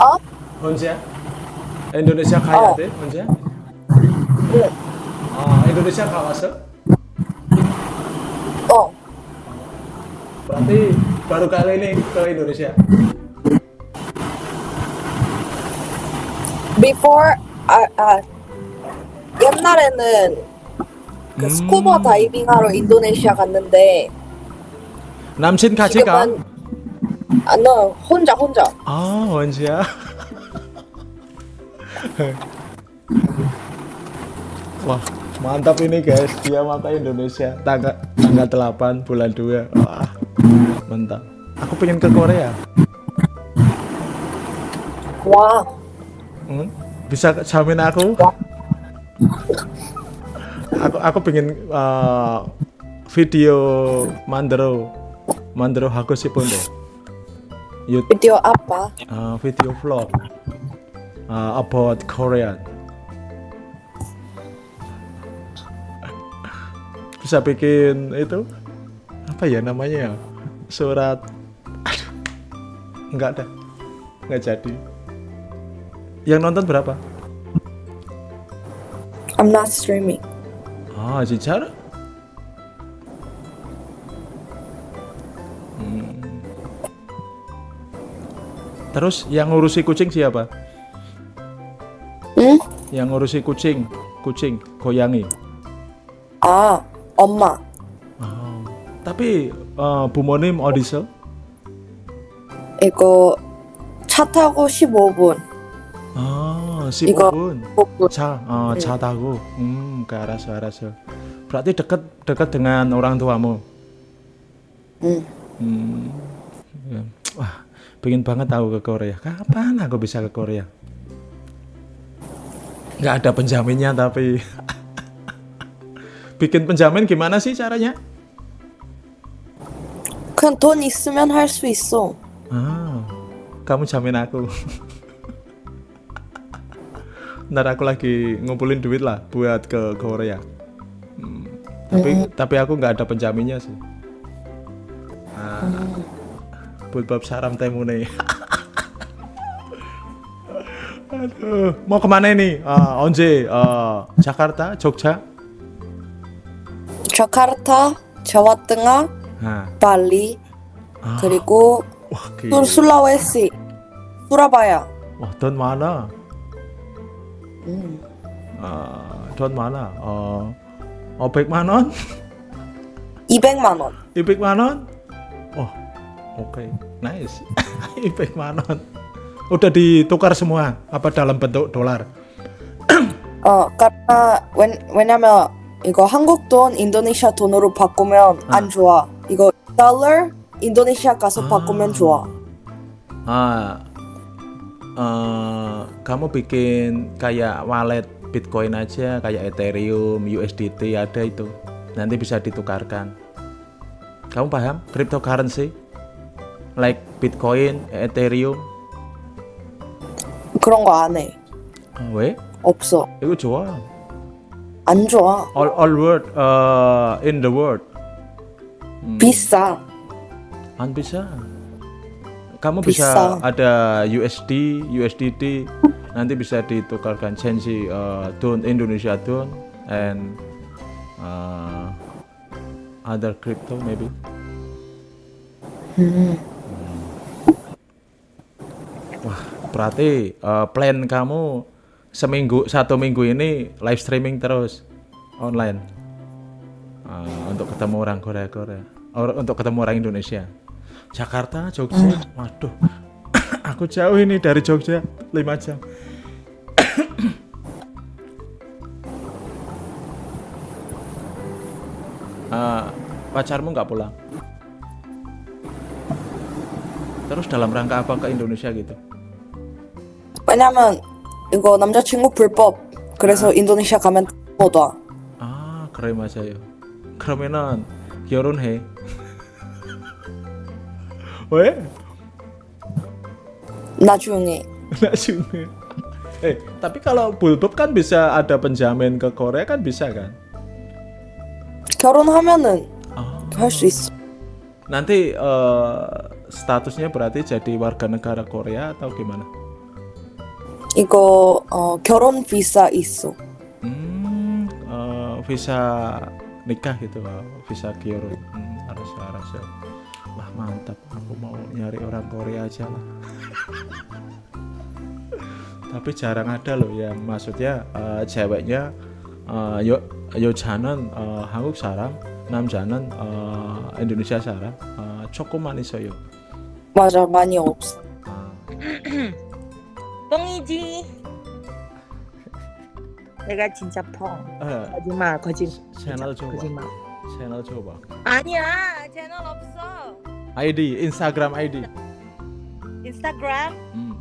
어? 혼자? Indonesia 가야 어. 돼? 혼자? 응. 아, Indonesia 가봤어? 어. Berarti baru kali ini ke Indonesia. Before 아, 아 옛날에는 그 음. 스쿠버 다이빙 하러 인도네시아 갔는데 남친 같이 가? 지금은 아, 너 혼자 혼자. 아, 혼자? Wah, mantap ini guys. Dia mata Indonesia tanggal tanggal 8 bulan 2. Wah, mantap. Aku pengen ke Korea. 와. Hmm? Bisa jamin aku? Aku aku pengen uh, video mandro mandro hago sipun deh. YouTube 비디오 아빠. uh, video vlog uh, about Korean. Bisa bikin itu apa ya namanya ya? Surat aduh. Enggak ada. Enggak jadi. Yang nonton berapa? I'm not streaming. Ah, 진짜로? Terus yang ngurusi kucing siapa? 응? Yang ngurusi kucing, kucing, goyangi. 아, 엄마. Oh. Tapi eh, 부모님 어디서? 이거 차 타고 15분. Ah, 이거- 15분. 15분. 자, oh, 차 tahu. Hmm, ke 알았어, 알았어. Berarti dekat dekat dengan orang tuamu. 응. Hmm. ya. Wah, pengen banget tahu ke Korea. Kapan aku bisa ke Korea? Nggak ada penjaminnya tapi bikin penjamin gimana sih caranya? 그냥 돈 있으면 할 수 있어. Ah, kamu jamin aku. Ntar aku lagi ngumpulin duit lah buat ke Korea. Hmm, tapi tapi aku nggak ada penjaminnya sih. Ah, buat bab saram temune. Aduh, mau kemana ini? Ah, onje, ah, Jakarta, Jogja. 자카르타, 자와등아, Nah, 발리, 아, 그리고 wah, 술 gila. 술라웨시, 수라바야. Wah, don mana? 음. Ah, don mana? Oh, Obek Manon? 200만 원. Ipik Manon? Oh, oke, nice. Ipik Manon. Udah ditukar semua? Apa dalam bentuk dolar? 어, 까라, 왜, 왜냐면 이거 한국 돈 인도네시아 돈으로 바꾸면 안 좋아. 이거 달러 인도네시아 가서 아. 바꾸면 좋아. Ah, eh, kamu bikin kayak wallet Bitcoin aja, kayak Ethereum, USDT ada itu. Nanti bisa ditukarkan. Kamu paham? Cryptocurrency? Like Bitcoin, Ethereum. 그런 거 안 해. Ah, 왜? 없어. Itu 좋아. 안 좋아. All, all world uh, in the world. Hmm, 비싸. Kan bisa. Kamu Bisa. bisa ada USD, USDT, nanti bisa ditukarkan change uh, don Indonesia don and uh, other crypto maybe. 음. Berarti uh, plan kamu seminggu satu minggu ini live streaming terus online Uh, untuk ketemu orang Korea Korea, Or- untuk ketemu orang Indonesia. Jakarta, Jogja, waduh, aku jauh ini dari Jogja 5 jam. Eh, pacarmu nggak pulang? Terus dalam rangka apa ke Indonesia gitu? 왜냐면 이거 남자친구 불법. 그래서 인도네시아 가면 못 와. 아, 그래 맞아요. 그러면은 결혼해. 왜? 나중에. Nasional. Eh, tapi kalau bulbub kan bisa ada penjamin ke Korea kan bisa kan? 결혼하면은 Ah. 할 수 있어. Nanti eh, statusnya berarti jadi warga negara Korea atau gimana? 이거 어, 결혼 비자 있어. Hmm, eh, visa nikah gitu, oh, visa Kyoto. Hmm, harus harus ya. Wah mantap, aku mau nyari orang Korea aja lah. Tapi jarang ada loh ya, maksudnya eh, ceweknya eh, yo 여자는 어, 한국 사람, 남자는 어, 인도네시아 사람. 어, 조금만 있어요. 맞아, 많이 없어. 아, 뻥이지. 내가 진짜 뻥. 예, 거짓말, 거짓. 채널 줘봐. 거짓말. 채널 줘봐. 아니야, 채널 없어. ID, 인스타그램 ID. 인스타그램, 음,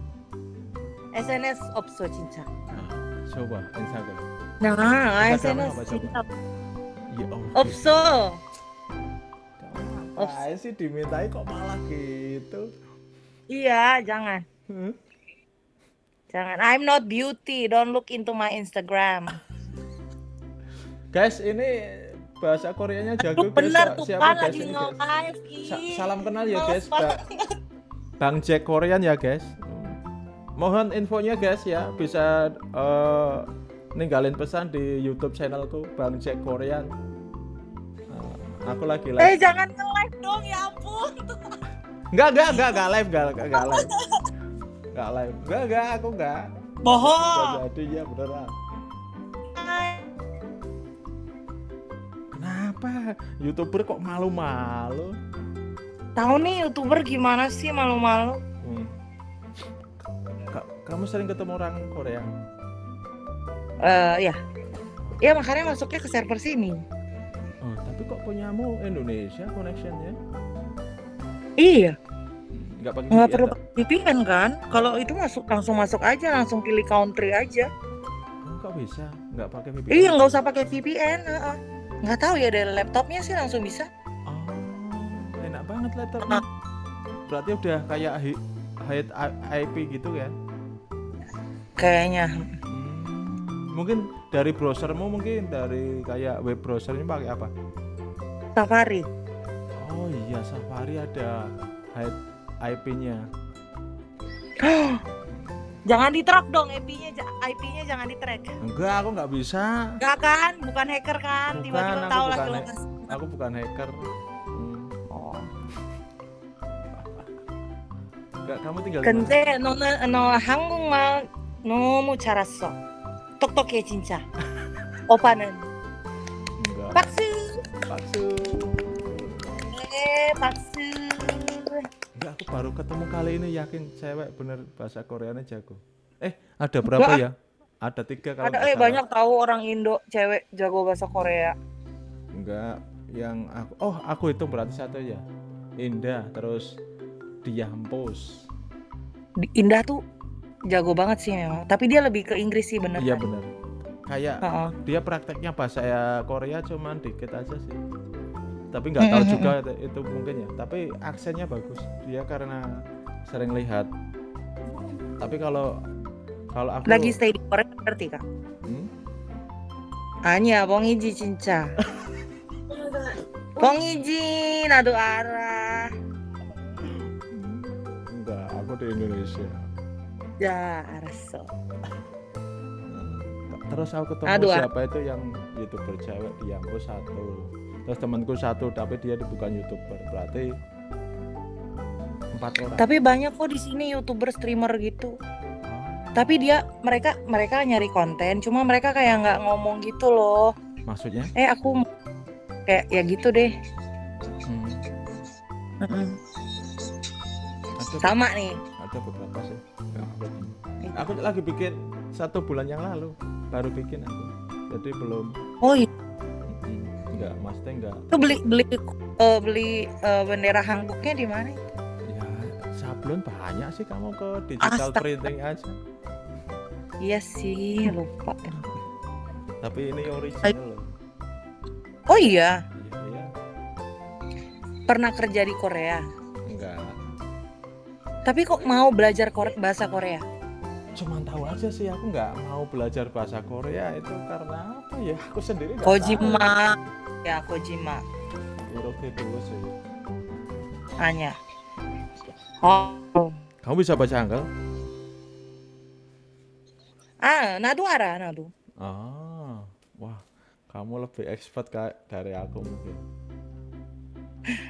SNS 없어 진짜. 아, 줘봐 인스타그램. 나 인스타그램 SNS apa, coba? 진짜 Ya Allah. 없어. Ngapain sih dimintai kok malah gitu? Iya, jangan. Hmm? Jangan. I'm not beauty. Don't look into my Instagram. Guys, ini bahasa Koreanya jago guys. bener tuh Siapa guys lagi nge-live. Sa- salam kenal ya guys, Ba- Bang Jack Korean ya guys. Mohon infonya guys ya, bisa eh, ninggalin pesan di YouTube channelku Bang Jack Korean. Eh, aku lagi Eh live. jangan nge-live dong ya ampun. Enggak, enggak, enggak, enggak live, enggak, enggak live. Enggak live. Enggak, enggak, aku enggak. Bohong. Enggak jadi ya beneran. Kenapa? YouTuber kok malu-malu? Tahu nih youtuber gimana sih malu-malu? Hmm. Ka- kamu sering ketemu orang Korea? Eh ya. Ya makanya masuknya ke server sini. Oh, tapi kok punyamu Indonesia connectionnya? Iya, Nggak pakai nggak perlu? VPN kan? Kalau itu masuk langsung masuk aja, langsung pilih country aja. Kok bisa? Nggak pakai VPN? Iya, nggak usah pakai VPN. Nggak tahu ya dari laptopnya sih langsung bisa. Oh, enak banget laptopnya. Berarti udah kayak hi- hide IP gitu ya? Kayaknya. Hmm, mungkin dari browsermu mungkin dari kayak web browsernya pakai apa? Safari. Oh iya Safari ada hide IP-nya. Jangan di track dong IP-nya, ja- IP-nya jangan di track. Enggak, aku nggak bisa. Enggak kan? Bukan hacker kan? Bukan, Tiba-tiba aku tahu bukan lagi hack- lokasi. Aku bukan hacker. Hmm. Oh. Enggak, kamu tinggal di mana? 근데 너는 너 한국말 너무 잘했어. 똑똑해 진짜. 오빠는 Enggak. 박수. Bakso. 네, 박수. Enggak, aku baru ketemu kali ini yakin cewek bener bahasa Koreanya jago. Eh, ada berapa Enggak. ya? Ada tiga kalau Ada eh banyak tahu orang Indo cewek jago bahasa Korea. Enggak, yang aku oh aku hitung berarti satu ya. Indah, terus Diampus. Di- Indah tuh jago banget sih memang. Tapi dia lebih ke Inggris sih bener. Iya kan? bener. Kayak Heeh. dia prakteknya bahasa Korea cuman dikit aja sih Tapi nggak tahu Mm-mm. juga itu, itu mungkin ya. Tapi aksennya bagus. Dia karena sering lihat. Tapi kalau kalau aku Lagi stay di Korea ngerti kak? Hmm? 아니야 뻥이지 진짜. 뻥이지 나도 알아. enggak, aku di Indonesia. 야 알았어. Terus aku ketemu Aduh, ah. siapa itu yang youtuber cewek Diampus satu. Terus temanku satu tapi dia bukan youtuber. Berarti empat orang. Tapi banyak kok di sini youtuber streamer gitu. Oh. Tapi dia mereka mereka nyari konten, cuma mereka kayak nggak ngomong gitu loh. Maksudnya? Eh aku kayak ya gitu deh. Hmm, Sama nih. ada beberapa sih. Ya, aku- aku lagi bikin satu bulan yang lalu baru bikin aku. Jadi belum. Oh iya. Hmm, enggak, maksudnya enggak. Itu beli beli eh, beli eh, bendera Hanboknya di mana? Ya sablon banyak sih kamu ke digital Astaga. printing aja. Iya sih lupa. Tapi ini original loh. Oh iya, Iya, iya. pernah kerja di Korea. Enggak. Tapi kok mau belajar Kore- bahasa Korea? cuman tahu aja sih aku nggak mau belajar bahasa Korea itu karena apa ya aku sendiri nggak Kojima. Ya Kojima. tahu. Iroke dulu sih Hanya. Oh. kamu bisa baca hangul Ah, nadu ara, nadu. Ah, wah, kamu lebih expert ka- dari aku mungkin.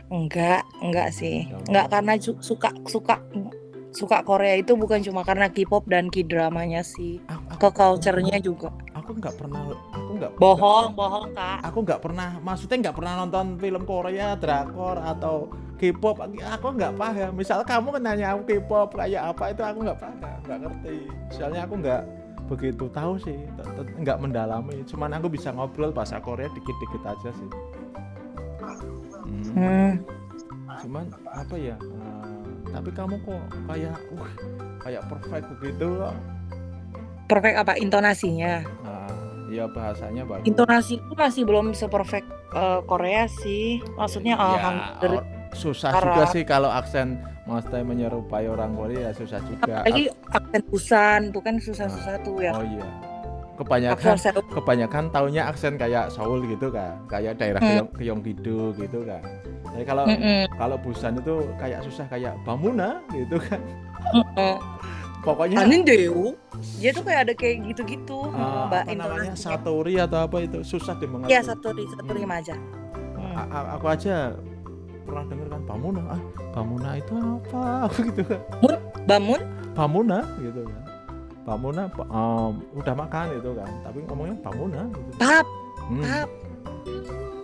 Enggak, enggak sih. Enggak karena su- suka suka suka Korea itu bukan cuma karena K-pop dan K-dramanya sih. Aku, Ke culture-nya juga. Aku nggak pernah, aku nggak Bohong, bohong, Kak. Aku nggak pernah, maksudnya nggak pernah nonton film Korea, drakor atau K-pop. Aku nggak paham. Misal kamu nanya aku K-pop kayak apa itu aku nggak paham, nggak ngerti. Soalnya aku nggak begitu tahu sih, nggak mendalami. Cuman aku bisa ngobrol bahasa Korea dikit-dikit aja sih. Hmm. Hmm. cuman apa ya eh, tapi kamu kok kayak wah kayak perfect begitu loh Perfect apa intonasinya? Ya bahasanya bagus Intonasi itu masih belum seperfect eh, Korea sih. Maksudnya eh, Ya, hang- or- susah Arab. juga sih kalau aksen maksudnya menyerupai orang Korea susah juga apalagi aksen Busan tuh kan susah-susah tuh ya. oh iya kebanyakan kebanyakan taunya aksen kayak Seoul gitu kan kayak daerah Hmm. Gyeong Gyeonggi-do gitu kan jadi kalau Mm-mm, kalau Busan itu kayak susah kayak Bamuna gitu kan. Pokoknya Anindeo. Dia tuh kayak ada kayak gitu-gitu. eh, Mbak apa namanya. Satori atau apa itu susah dimengerti Iya satu di satu remaja. Hmm. A- a- aku aja pernah denger kan Bamuna ah Bamuna itu apa gitu kan Bamun? Bamuna gitu kan Bamuna em, udah makan gitu kan tapi ngomongnya Bamuna gitu Bab, hmm. bab.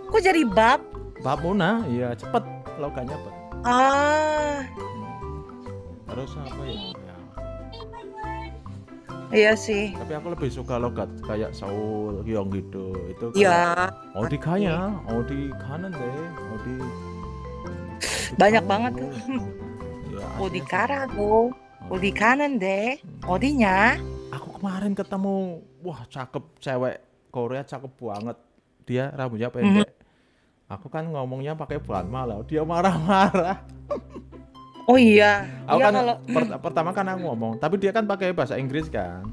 Kok jadi bab? Bamuna iya cepet logannya cepet Ah, Hmm. terus apa Ya, Iya sih. Tapi aku lebih suka logat kayak Seoul, Gyeong gitu. Itu Iya. Oh, di kaya, oh di kanan deh, oh di banyak banget. Ya, oh di Karago, Oh di kanan deh. Odinya? Aku kemarin ketemu, wah cakep cewek Korea cakep banget. Dia rambutnya pendek. Mm -hmm. Aku kan ngomongnya pakai bulan malah, dia marah-marah. Oh iya, aku iya kan kalau per- pertama kan aku ngomong tapi dia kan pakai bahasa Inggris kan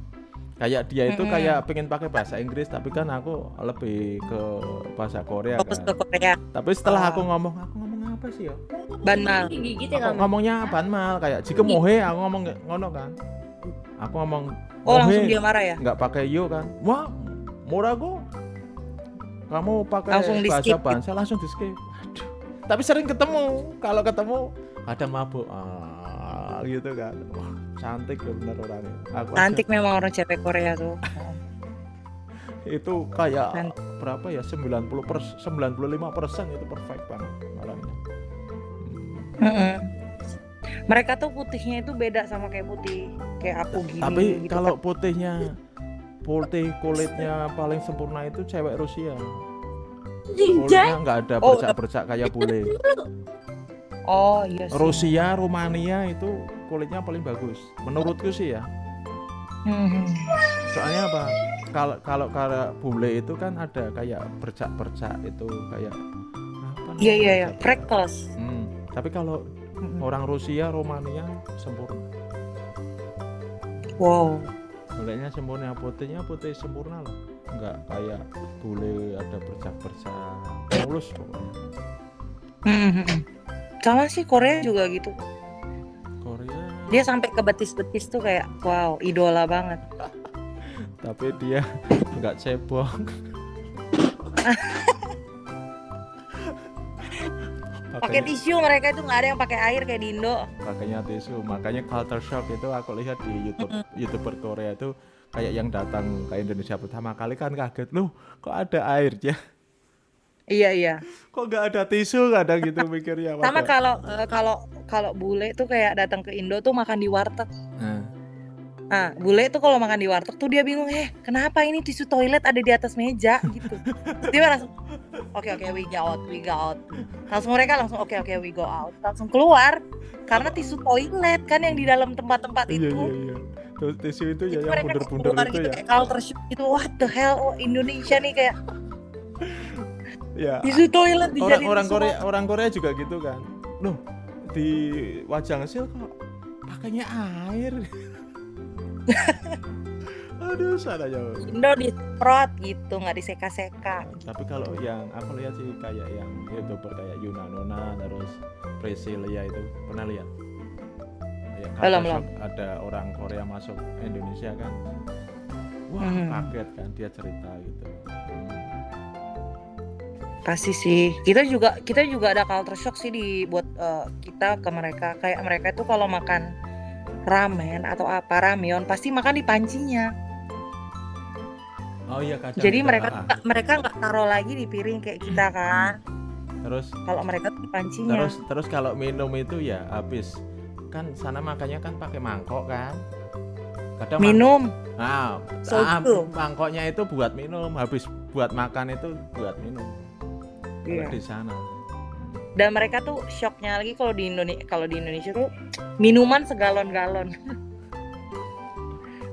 kayak dia itu Mm-mm. kayak pengen pakai bahasa Inggris tapi kan aku lebih ke bahasa Korea fokus ke kan Korea. tapi setelah Oh. aku ngomong aku ngomong apa sih ya Banmal. gigit aku ngomongnya banmal kayak jika mohe aku ngomong nggak- ngono kan aku ngomong Oh langsung dia marah ya? nggak pakai yo kan wah murah kok kamu pakai Langsung di bahasa bangsa langsung di skip. Tapi sering ketemu kalau ketemu kadang mabuk ah, gitu kan wah cantik ya bener orangnya aku aja Cantik memang orang cewek Korea tuh. itu kayak Cantik. berapa ya 90 per 95 persen itu perfect banget orangnya Hmm. Mereka tuh putihnya itu beda sama kayak putih kayak aku gini. tapi gitu kalau kan. putihnya putih kulitnya paling sempurna itu cewek Rusia kulitnya nggak ada Oh, bercak-bercak kayak bule Oh iya sih. Rusia, Rumania itu kulitnya paling bagus. Menurutku sih ya. Hmm. Soalnya apa? Kalau kalau kalau bule itu kan ada kayak bercak-bercak itu kayak apa Iya iya iya, freckles. Hmm, Tapi kalau Mm-mm. orang Rusia, Rumania sempurna. Wow. Kulitnya sempurna, putihnya putih sempurna loh. Enggak kayak bule bercak-bercak. Mulus pokoknya. Hmm. Sama sih Korea juga gitu. Korea. Dia sampai ke betis-betis tuh kayak wow, idola banget. tapi dia nggak cebong Pakai tisu mereka itu nggak ada yang pakai air kayak di Indo. pakainya tisu makanya culture shock itu aku lihat di YouTube youtuber Korea itu kayak yang datang ke Indonesia pertama kali kan kaget loh kok ada airnya Iya iya. kok nggak ada tisu kadang gitu mikirnya Sama kalau eh, kalau kalau bule tuh kayak datang ke Indo tuh makan di warteg. Nah, Nah, bule tuh kalau makan di warteg tuh dia bingung, eh kenapa ini tisu toilet ada di atas meja gitu. Dia langsung, oke oke we go out, we go out. Langsung mereka langsung oke oke we go out, langsung keluar karena tisu toilet kan yang di dalam tempat-tempat iya itu. iya iya Terus tisu itu ya Jadi yang keluar itu gitu ya. kayak culture shock gitu. What the hell? Oh, Indonesia nih kayak ya tisu toilet orang orang Korea orang Korea juga gitu kan. Loh di wajang sil kok pakainya air? Aduh sana jauh. Indo disemprot gitu, nggak diseka-seka. tapi kalau yang aku lihat sih kayak yang youtuber kayak Yuna Nona terus Priscilia itu. Pernah lihat Kayak Belum, culture shock, ada orang Korea masuk Indonesia kan wah Mhm. kaget kan dia cerita gitu Hmm. Pasti sih. Kita juga kita juga ada culture shock sih di buat eh, kita ke mereka. Kayak mereka itu kalau makan ramen atau apa ramyeon pasti makan di pancinya. oh iya kadang Jadi mereka ah, mereka nggak taruh lagi di piring kayak kita kan. terus Kalau mereka di pancinya. terus terus kalau minum itu ya habis kan sana makanya kan pakai mangkok kan kadang Minum. nah So ah, mangkoknya itu buat minum habis buat makan itu buat minum kalau Iya. di sana Dan mereka tuh shocknya lagi kalau di Indonesia kalau di Indonesia tuh minuman segalon-galon.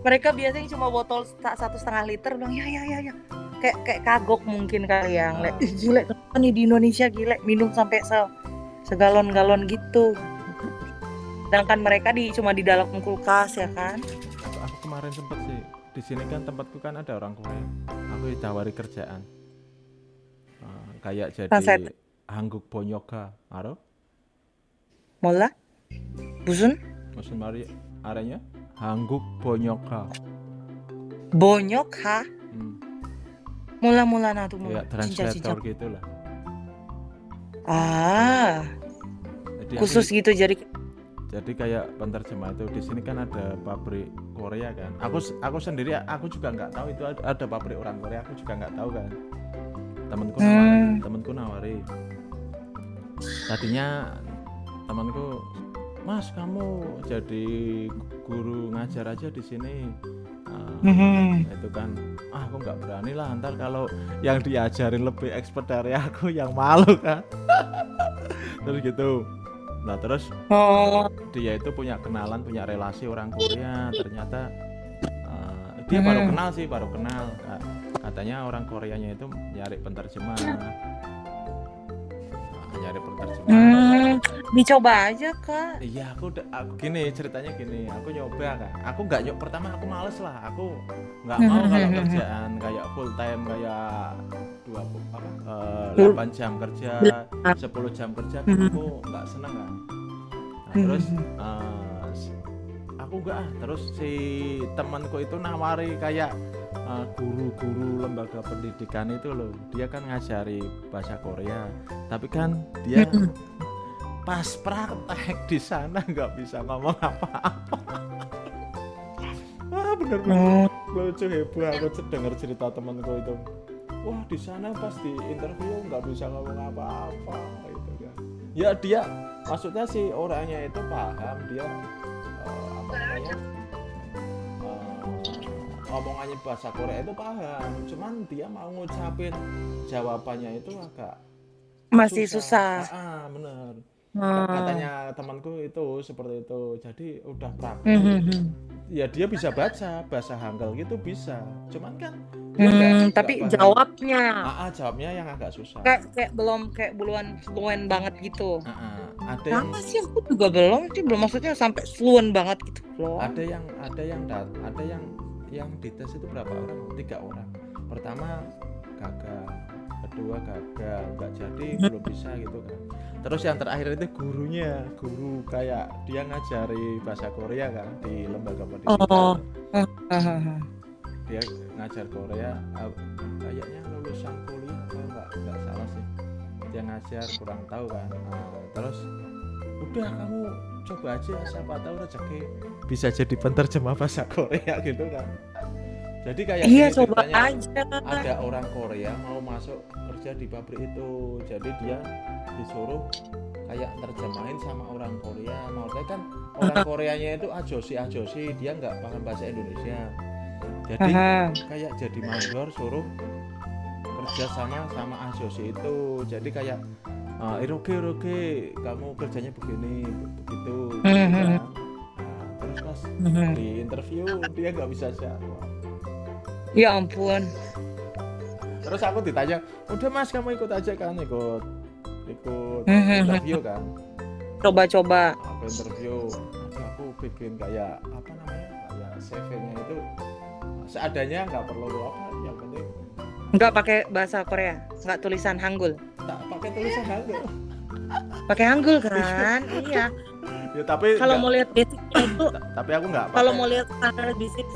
mereka biasanya cuma botol satu setengah liter bilang ya ya ya ya kayak kayak kagok mungkin kali ya Ah. "Ih, gile kenapa nih di Indonesia gile minum sampai se segalon-galon gitu sedangkan mereka di cuma di dalam kulkas ya kan? Aku, aku kemarin sempet sih di sini kan tempatku kan ada orang Korea aku ditawari kerjaan. Eh, kayak jadi Translate. hangguk bonyoka aro mola? Busun? Musim mari arenya? Hangguk bonyoka bonyok ha hmm, mula mula nah tuh mula cincang translator cincang gitu lah. Ah. Jadi aku khusus gitu jadi jadi kayak penerjemah itu di sini kan ada pabrik Korea kan. Aku aku sendiri aku juga nggak tahu itu ada, ada pabrik orang Korea aku juga nggak tahu kan. Temanku nawari Hmm. temanku nawari. Tadinya temanku mas kamu jadi guru ngajar aja di sini. Mhm. itu kan ah aku nggak berani lah ntar kalau yang diajarin lebih expert dari aku yang malu kan. Terus gitu nah terus oh. dia itu punya kenalan punya relasi orang Korea ternyata uh, dia baru kenal sih baru kenal. Ka- katanya orang Koreanya itu nyari penterjemah Nah, nyari penterjemah Hmm, dicoba aja kak. iya aku udah aku gini ceritanya gini. Aku nyoba kan aku nggak nyoba pertama aku males lah. Aku nggak mau kalau kerjaan kayak full time kayak dua apa? Eh, 8 jam kerja 10 jam kerja kan aku nggak seneng kan nah, terus eh, s- aku nggak ah terus si temanku itu nawari kayak eh, guru-guru lembaga pendidikan itu loh. Dia kan ngajari bahasa Korea tapi kan dia pas praktek di sana nggak bisa ngomong apa-apa. Wah bener-bener lucu heboh aku denger cerita temanku itu wah di sana pas di interview nggak bisa ngomong apa-apa gitu kan. Ya dia maksudnya si orangnya itu paham dia eh, apa namanya omongannya bahasa Korea itu paham. Cuman dia mau ngucapin jawabannya itu agak Masih susah. ah, ah, bener Hmm. katanya temanku itu seperti itu jadi udah praktek Mhm. ya dia bisa baca bahasa Hangul gitu bisa cuman kan Hmm, tapi jawabnya Ah, ah, jawabnya yang agak susah kayak kayak belum kayak belum fluent banget gitu. Ah, ah. ada yang sih aku juga belum sih belum maksudnya sampai fluent banget gitu belum. ada yang ada yang dat ada yang yang dites itu berapa orang tiga orang pertama gagal kedua gagal nggak jadi belum bisa gitu kan. Terus yang terakhir itu gurunya guru kayak dia ngajari bahasa Korea kan di lembaga pendidikan. Oh. Hahaha. dia ngajar Korea uh, kayaknya lulusan kuliah kalau nggak nggak salah sih. Dia ngajar kurang tahu kan. Nah, terus udah kamu coba aja siapa tahu rezeki bisa jadi penterjemah bahasa Korea gitu kan jadi kayak Iya coba aja. ada orang Korea mau masuk kerja di pabrik itu. Jadi dia disuruh kayak terjemahin sama orang Korea. Maksudnya kan orang Koreanya itu ajosi ajosi dia nggak paham bahasa Indonesia. Jadi Aha. kayak jadi mandor suruh kerja sama sama ajosi itu. Jadi kayak uh, iroke iroke kamu kerjanya begini begitu gitu kan. Nah, terus pas di interview dia nggak bisa jawab Ya ampun. terus aku ditanya udah mas kamu ikut aja kan ikut ikut Mhm. interview kan Coba-coba. aku interview aku bikin kayak apa namanya kayak CV-nya itu seadanya nggak perlu apa yang penting Enggak pakai bahasa Korea, enggak tulisan Hangul. tak pakai tulisan hangul Pakai Hangul kan? iya. Ya tapi kalau mau lihat basicnya itu ta- tapi aku nggak kalau mau lihat standar basic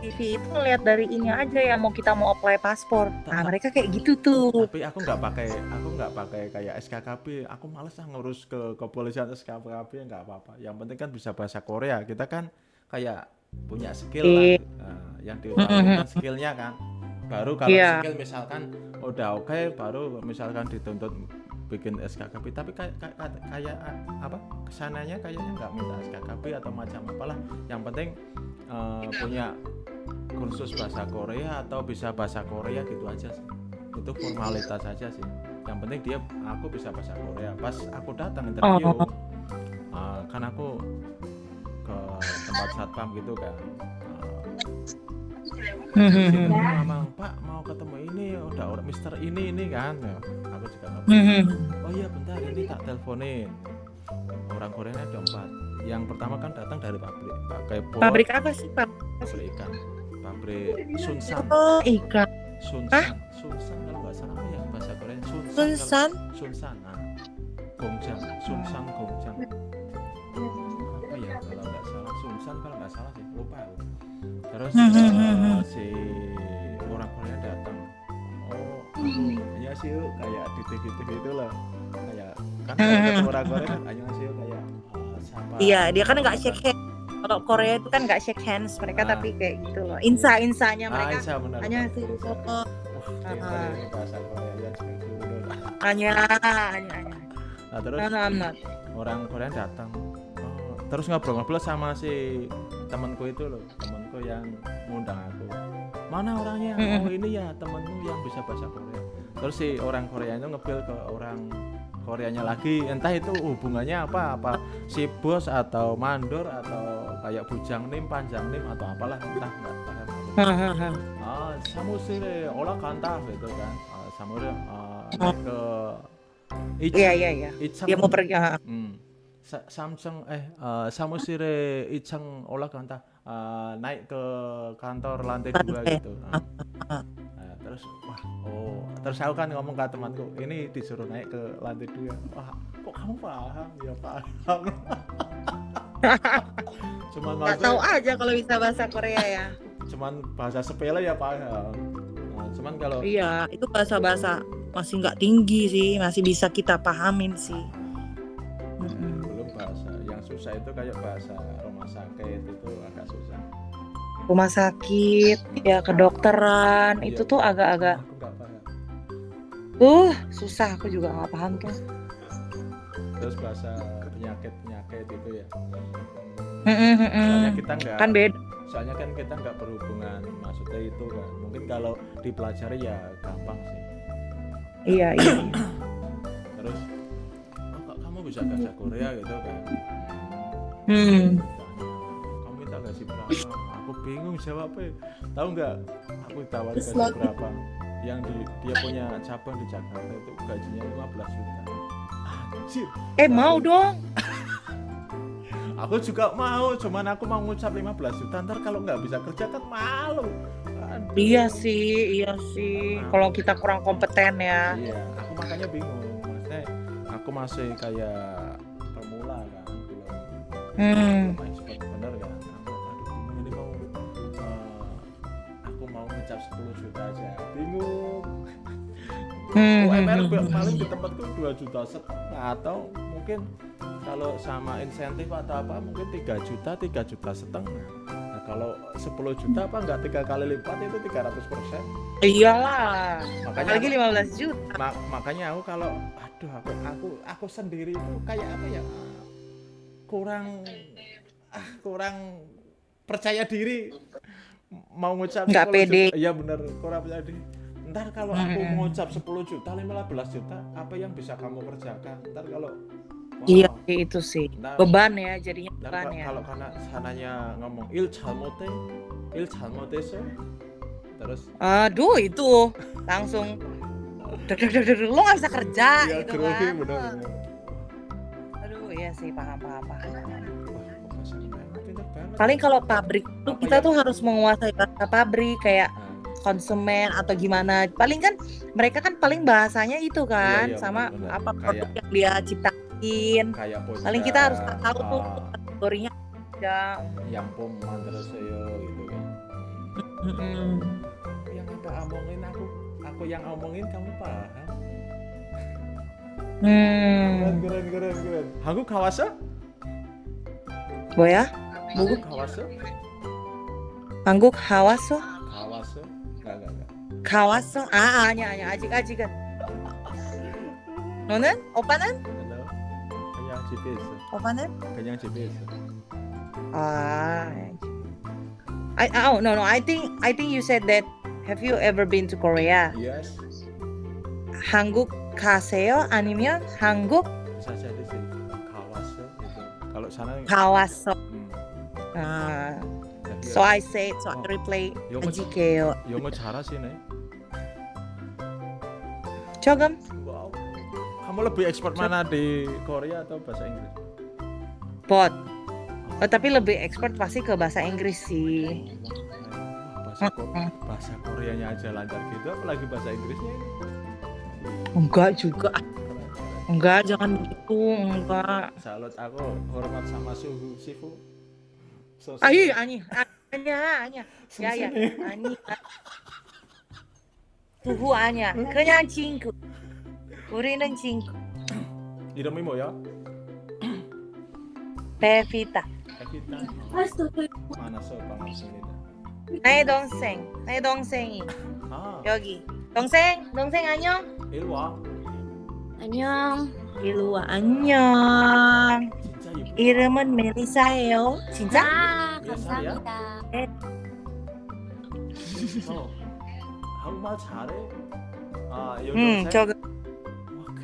CV itu lihat dari ini aja yang mau kita mau apply paspor. Nah, mereka kayak gitu tuh. tapi aku nggak pakai aku nggak pakai kayak SKKP aku males ah ngurus ke kepolisian SKKP nggak apa-apa yang penting kan bisa bahasa Korea kita kan kayak punya skill lah. Nah, yang diutamakan skillnya kan baru kalau Iya. skill misalkan udah oke baru misalkan dituntut bikin SKKP tapi kayak kayak, kayak apa ke sananya kayaknya nggak minta SKKP atau macam apalah. Yang penting eh, punya kursus bahasa Korea atau bisa bahasa Korea gitu aja sih. Itu formalitas saja sih. Yang penting dia aku bisa bahasa Korea. Pas aku datang interview Oh. eh, kan aku ke tempat satpam gitu kan Hmm, hmm, hmm. memang Pak mau ketemu ini udah orang Mister ini ini kan Ya, aku juga Hmm, hmm. oh iya bentar ini tak teleponin orang Korea ada empat. Yang pertama kan datang dari pabrik pakai bot Pabrik apa sih, Pak? pabrik ikan. Pabrik Sunsan. Oh, ikan. Sunsan Sunsan kalau nggak salah apa ya bahasa Korea? Sunsan kalau- Sunsan. Sunsan nah Gongjang Sunsan Gongjang apa ya kalau nggak salah? Sunsan kalau nggak salah sih lupa aku terus Hmm, hmm, eh, hmm, hmm. si orang Korea datang oh hanya sih kayak di TV TV itu lah kayak kan Hmm, orang Korea kan hanya sih kayak eh, siapa Iya, dia kan nggak shake hands. Kalau Korea itu kan nggak shake hands mereka Ah. tapi kayak gitu loh. Insa insanya ah, mereka Isa, benar hanya sih oh, Ah. bahasa Korea ya bener. hanya hanya hanya. Nah, terus No, no, I'm not. orang Korea datang oh, terus ngobrol-ngobrol sama si temanku itu loh temanku yang ngundang aku. Mana orangnya? Oh ini ya temenmu yang bisa bahasa Korea. Terus si orang Korea itu ngebil ke orang Koreanya lagi. Entah itu hubungannya apa apa si bos atau mandor atau kayak bujang nim panjang nim atau apalah entah nggak paham. Ah samusire olah kanta gitu kan. Ah, samure ah, naik ke Iya iya iya. Dia mau pergi. ah. Hmm. Samsung eh, eh uh, Samusire Icang Olagananta uh, eh, naik ke kantor lantai dua gitu. Nah. Eh, terus wah oh terus aku kan ngomong ke temanku ini disuruh naik ke lantai dua. Wah kok kamu paham ya paham. cuman nggak tahu aja kalau bisa bahasa Korea ya. cuman bahasa sepele ya paham. Nah, cuman kalau iya itu bahasa bahasa masih nggak tinggi sih masih bisa kita pahamin sih bahasa yang susah itu kayak bahasa rumah sakit itu agak susah. Rumah sakit, ya kedokteran, Iya. itu tuh agak-agak, uh, susah. Aku juga nggak paham tuh. terus bahasa penyakit penyakit itu ya soalnya kita nggak Kan beda. soalnya kan kita nggak berhubungan maksudnya itu kan mungkin kalau dipelajari ya gampang sih Iya iya. terus kok kamu bisa bahasa Korea gitu kan Hmm. Kamu minta gaji berapa aku bingung jawabnya tahu nggak aku tawar gaji berapa yang di, dia punya cabang di Jakarta itu gajinya 15 juta anjir Eh mau dong. Aku juga mau, cuman aku mau ngucap 15 juta ntar kalau nggak bisa kerja kan malu. Aduh. Iya sih, iya sih. Kalau kita kurang kompeten ya. Iya, aku makanya bingung. Aku masih kayak pemula kan, belum Hmm. belum expert bener kan. Aku, aduh ini mau eh, aku mau ngucap 10 juta aja. Bingung. Hmm, UMR paling di tempatku 2 juta setengah atau mungkin kalau sama insentif atau apa mungkin 3 juta 3 juta setengah kalau 10 juta apa enggak tiga kali lipat itu 300 persen Iyalah. makanya Apalagi 15 juta. ma- makanya aku kalau aduh aku aku aku sendiri itu kayak apa ya kurang ah kurang percaya diri mau ngucap Nggak 10 pede. iya bener kurang percaya diri ntar kalau aku Mm-mm. ngucap 10 juta 15 juta apa yang bisa kamu kerjakan ntar kalau Iya itu sih nah, beban ya jadinya beban ya. Kalau karena sananya ngomong il calmote, il calmote sir, terus. Aduh itu langsung. lo nggak bisa kerja ya, gitu kan. Iya benar. Aduh iya sih paham paham paham. Paling kalau pabrik tuh kita ya? tuh harus menguasai bahasa pabrik kayak nah. konsumen atau gimana. Paling kan mereka kan paling bahasanya itu iya, kan iya, iya, sama bener, bener. apa produk Kayak... yang dia ciptakan disebutin. kayak pocah Paling kita harus tahu tuh ah, kategorinya ada. yang pom mandraseo gitu kan Mm-mm. yang apa omongin aku aku yang omongin kamu paham Hmm. keren keren keren keren 한국 가왔어? 뭐야? 한국 가왔어? 한국 가왔어? 가왔어? enggak enggak enggak 가왔어? 아 아니야 아니야 아직 아직은. 너는? 오빠는? Halo. 그냥 집에 있어 오빠는? 그냥 집에 있어 Ah. I oh no no I think I think you said that have you ever been to Korea? yes 한국 가세요? 아니면 한국 bisa jadi sih 가왔어 gitu kalau sana 가왔어? hmm, Ah. jadi So I say so I Oh. replay 영어 아직해요. 영어 잘하시네 조금 wow Kamu lebih ekspor mana di Korea atau bahasa Inggris? Pot. Oh, tapi lebih ekspor pasti ke bahasa Inggris sih. Bahasa, ko bahasa Koreanya aja lancar gitu, apalagi bahasa Inggrisnya. Enggak juga. Enggak, jangan begitu, enggak. Salut aku hormat sama suhu sifu. So, Ayo, Ani, Ani, Ani, ya ya, Ani. Suhu Anya, kenyang cingku. 우리는 친구 이름이 뭐야? 만나서 반갑습니다. 나의 동생 나의 동생이 아. 여기. 동생 동생 안녕. 일와. 안녕. 일로 와. 안녕. 이름은 멜리사예요. 진짜? 아? 감사합니다. 어, 한국말 잘해? 아 여기 응 동생? 저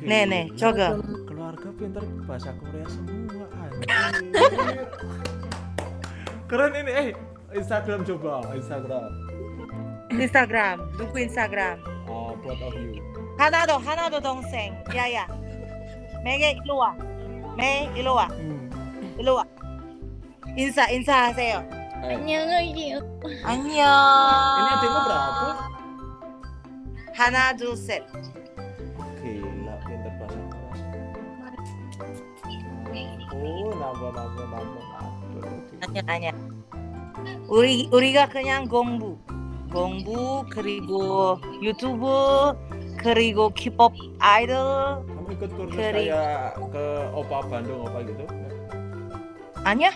거 Wah, 네네 gila. 저거 keluarga pinter bahasa Korea semua anjir keren ini eh Instagram coba Instagram 인스타그램 누구 인스타그램 oh both of you 하나 더 하나 더 동생 야야 매게 일로 와매 일로 와 hmm. 일로 와 인사 인사하세요 eh, 안녕하세요. 안녕 ini adikmu berapa? 하나 둘셋 ampun ampun ampun ampun nanya uri gak kenyang gongbu. Gongbu kerigo youtuber kerigo K-pop idol kamu ikut kursus keri... kayak ke opa Bandung opa gitu? Anya?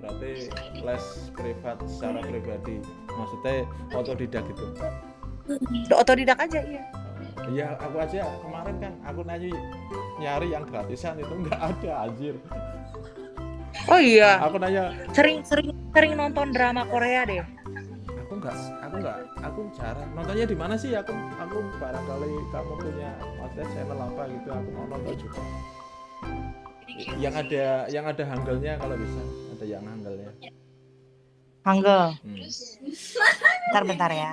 Berarti les privat secara pribadi. Maksudnya otodidak gitu? Otodidak aja iya. Iya, aku aja kemarin kan aku nanya nyari yang gratisan itu nggak ada anjir. oh iya Aku nanya, sering sering sering nonton drama Korea deh aku nggak, aku nggak, aku jarang nontonnya di mana sih? Aku, aku barangkali kamu punya maksudnya channel apa gitu, aku mau nonton juga. Yang ada, yang ada hanggelnya kalau bisa, ada yang hanggelnya. Hangul Hmm. bentar bentar ya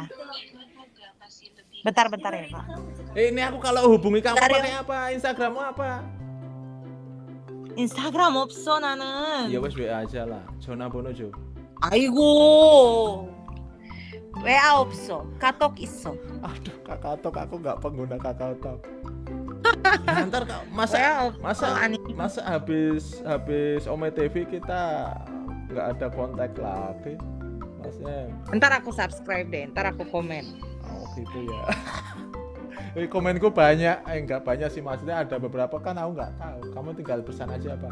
bentar bentar ya pak Eh, ini aku kalau hubungi kamu Bentar ya. pakai apa? Instagrammu apa? 인스타그램 없어 나는 Ya wes WA aja lah. Zona Bono Jo. 아이고 왜아 없어 카톡 있어 Aduh, Kakao aku nggak pengguna Kakao Talk. Ya, ntar Kak, masa 왜아 없어 masa 아니 masa habis habis Ome TV kita nggak ada kontak lagi maksudnya ntar aku subscribe deh ntar aku komen oh gitu ya. Eh, komenku banyak eh nggak banyak sih. Maksudnya ada beberapa kan aku nggak tahu. Kamu tinggal pesan aja apa